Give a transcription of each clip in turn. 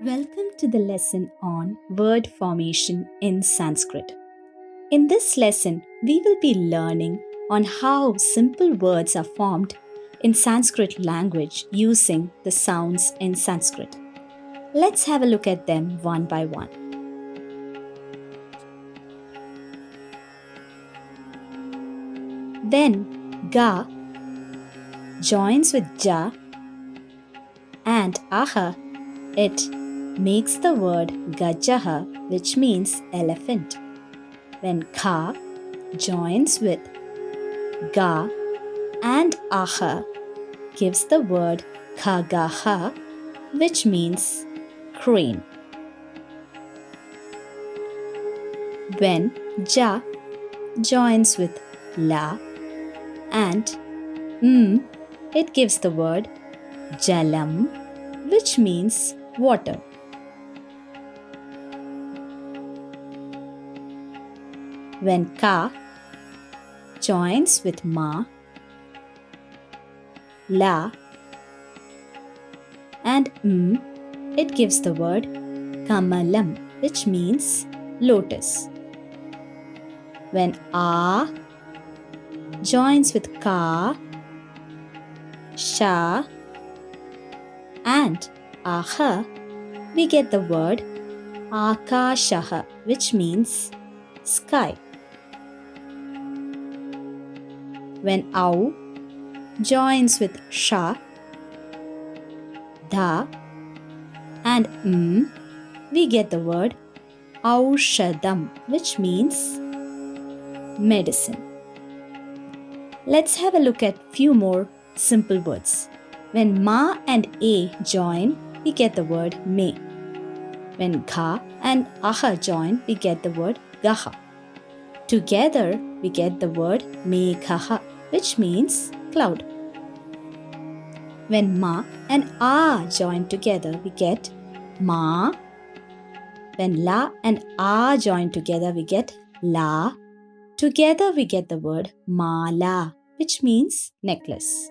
Welcome to the lesson on word formation in Sanskrit. In this lesson, we will be learning on how simple words are formed in Sanskrit language using the sounds in Sanskrit. Let's have a look at them one by one. Then ga joins with ja and aha, it makes the word gajaha, which means elephant. When ka joins with ga and aha, gives the word khagaha, which means crane. When ja joins with la and m, it gives the word jalam, which means water. When ka joins with ma, la, and m, it gives the word kamalam, which means lotus. When a joins with ka, sha, and aha, we get the word akashaha, which means sky. When au joins with sha, da, and m, we get the word aushadam, which means medicine. Let's have a look at few more simple words. When ma and a join, we get the word me. When kha and aha join, we get the word gaha. Together, we get the word meghaha, which means cloud. When ma and a join together, we get ma. When la and a join together, we get la. Together, we get the word mala, which means necklace.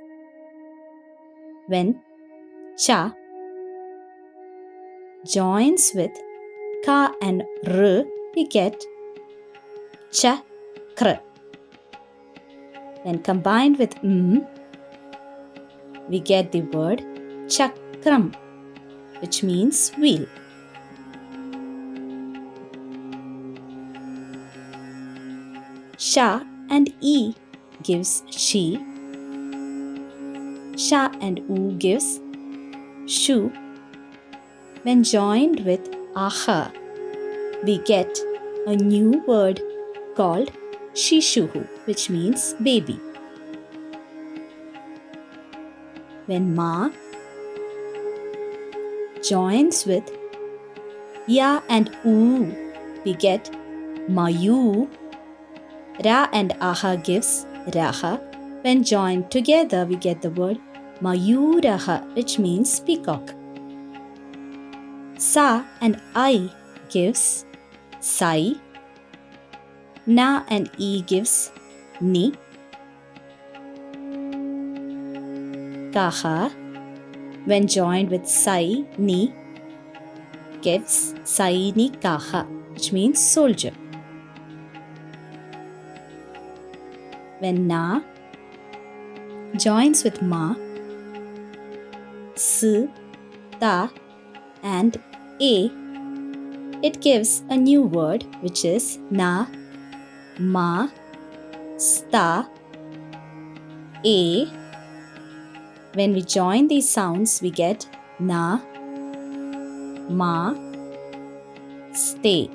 When cha joins with ka and r, we get chakra. When combined with m, we get the word chakram, which means wheel. Sha and E gives she. Sha and U gives shu. When joined with aha, we get a new word called Shishuhu, which means baby. When Ma joins with Ya and U, we get Mayu. Ra and Aha gives Raha. When joined together, we get the word Mayuraha, which means peacock. Sa and I gives Sai. Na and E gives Ni. Kaha, when joined with Sai, Ni, gives Sai Ni Kaha, which means soldier. When Na joins with Ma, S, Ta, and A, it gives a new word which is Na, Ma, Sta, A. When we join these sounds, we get Na, Ma, Stay.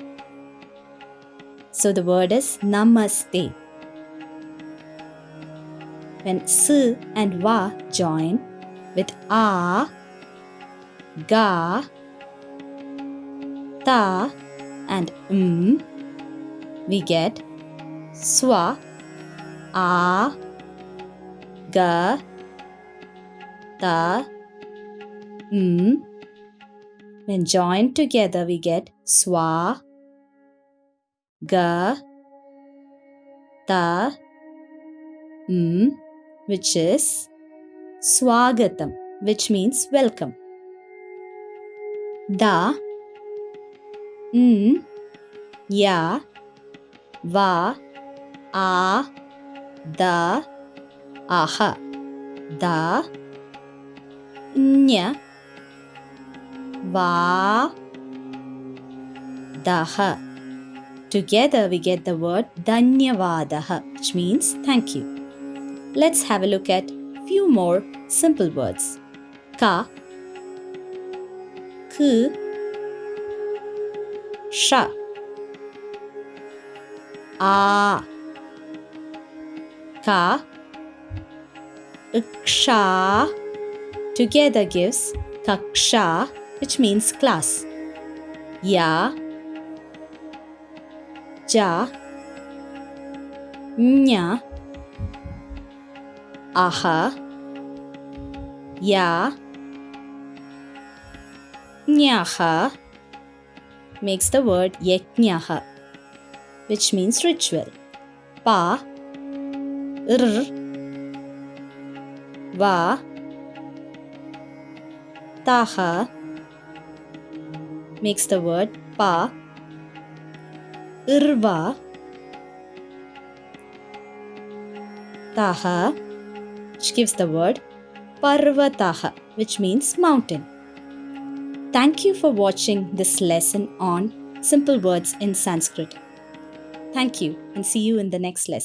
So the word is Namaste. When S and Va join with A, Ga, Ta, and M, we get Swa, A, Ga, Ta, M. When joined together, we get Swa, Ga, Ta, M which is Swagatam, which means welcome. Da, N, Ya, Va, A, Da, Aha. Da, Nya, Va, Daha. Together we get the word Dhanyavadaha, which means thank you. Let's have a look at few more simple words. Ka, ku, Sha, A, Ka, Iksha. Together gives Kaksha, which means class. Ya, Ja, Nya, Aha, Ya, Nyaha makes the word Yajnaha, which means ritual. Pa, R, Va, Taha makes the word Pa, Irva, Taha, which gives the word Parvataha, which means mountain. Thank you for watching this lesson on simple words in Sanskrit. Thank you and see you in the next lesson.